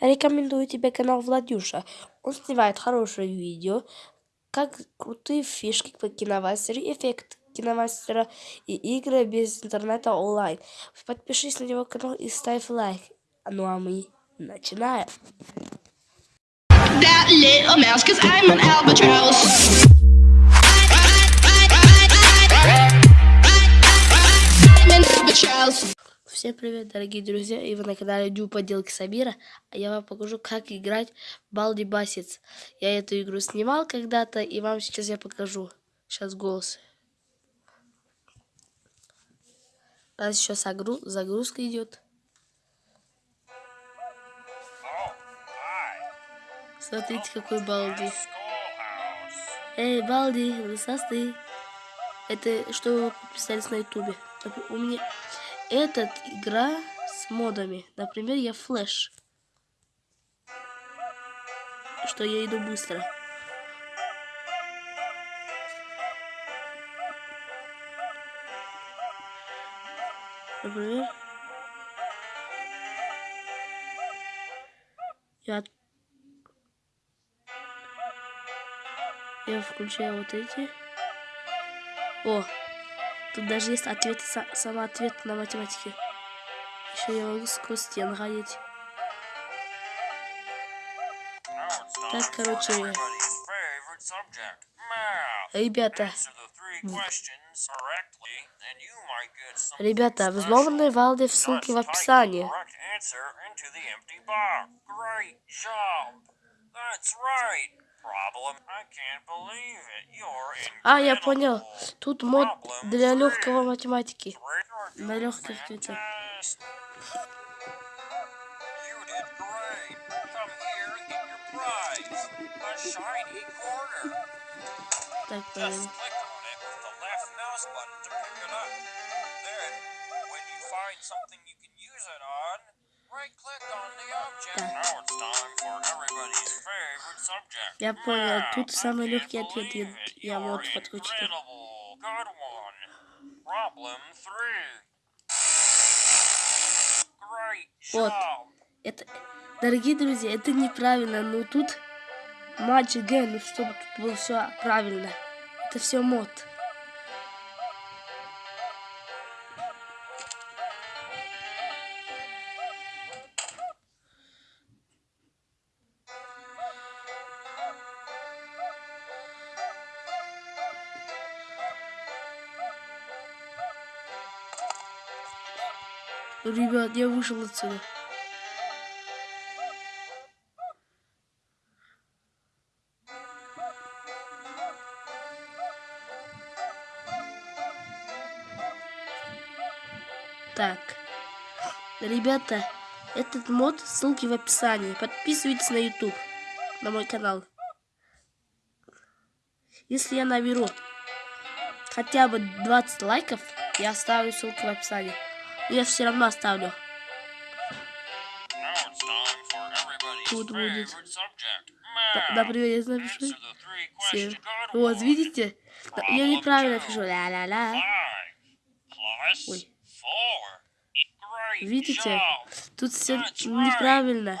Рекомендую тебе канал Владюша. Он снимает хорошее видео, как крутые фишки по киномастеру, эффект киномастера и игры без интернета онлайн. Подпишись на его канал и ставь лайк. Ну а мы начинаем. Всем привет, дорогие друзья, и вы на канале Дю Поделки Сабира, а я вам покажу, как играть Балди Басец. Я эту игру снимал когда-то, и вам сейчас я покажу. Сейчас голос. Нас еще загрузка идет. Смотрите, какой Балди. Эй, Балди, высосты. Это что вы подписались на ютубе. У меня эта игра с модами. Например, я флэш. Что я иду быстро. Например, я, я включаю вот эти. О, Тут даже есть ответ, сама ответ на математике. Еще я могу сквозь стену ходить. Так, короче, ребята, ребята, взломанные валды в ссылке в описании. А, я понял. Тут мод для легкого математики. На легких ответах. Так, правильно. Я понял, тут самый легкий ответ, я, я вот подключил. Вот. Это, дорогие друзья, это неправильно, но тут матч Г, ну чтобы тут было все правильно. Это все мод. Ребят, я вышел отсюда. Так. Ребята, этот мод, ссылки в описании. Подписывайтесь на YouTube, на мой канал. Если я наберу хотя бы 20 лайков, я оставлю ссылку в описании я все равно оставлю. Тут будет. Например, я напишу. Все. Вот, видите? Я неправильно пишу. Ля-ля-ля. Ой. Видите? Тут все неправильно.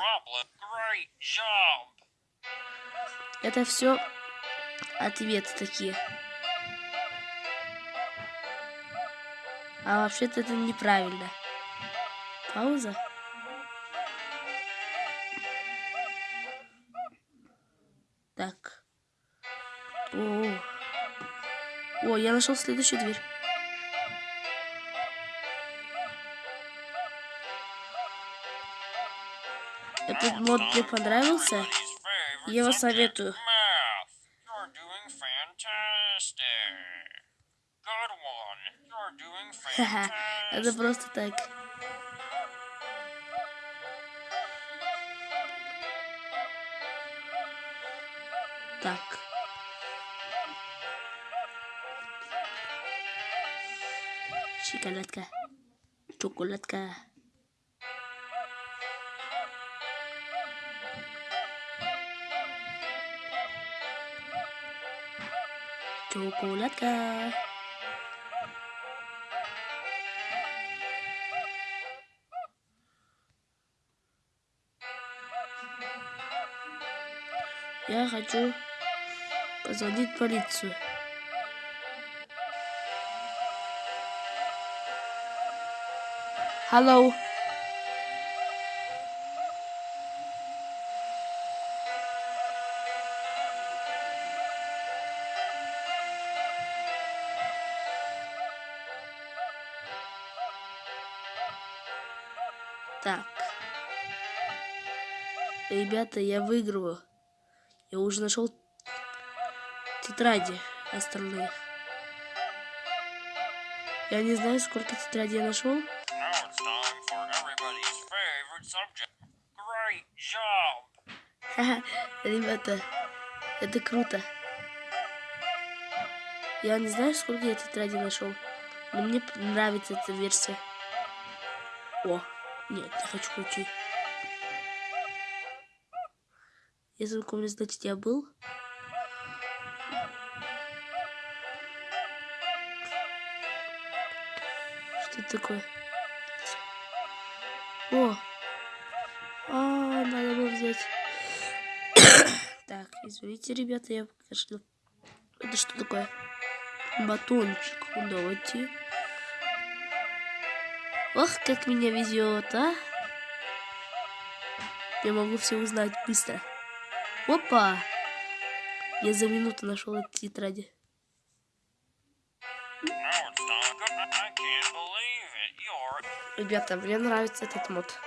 Это все ответы такие. А вообще-то это неправильно. Пауза. Так. О, О, я нашел следующую дверь. Этот мод мне понравился. Я его советую. Ха-ха, это просто так. Так. Шоколадка. Чоколадка. Чоколадка. Я хочу позвонить полицию. Hello. Так. Ребята, я выигрываю. Я уже нашел тетради остальные. Я не знаю, сколько тетрадей я нашел. Ребята, это круто. Я не знаю, сколько я тетради нашел, но мне нравится эта версия. О, нет, я хочу ключи. Если вы помните, значит, я был. Что это такое? О! А, надо было взять. так, извините, ребята, я покажу. Это что такое? Батончик. Давайте. Ох, как меня везет, а? Я могу все узнать быстро. Опа! Я за минуту нашел эти тетради. Ребята, мне нравится этот мод.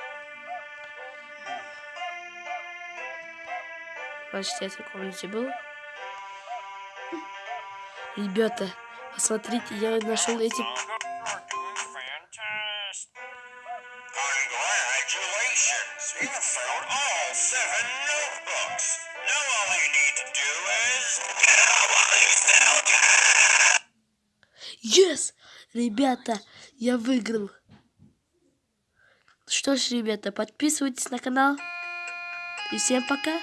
Значит, я в этой комнате был. Ребята, посмотрите, я нашел эти Yes! Ребята, я выиграл. Что ж, ребята, подписывайтесь на канал. И всем пока.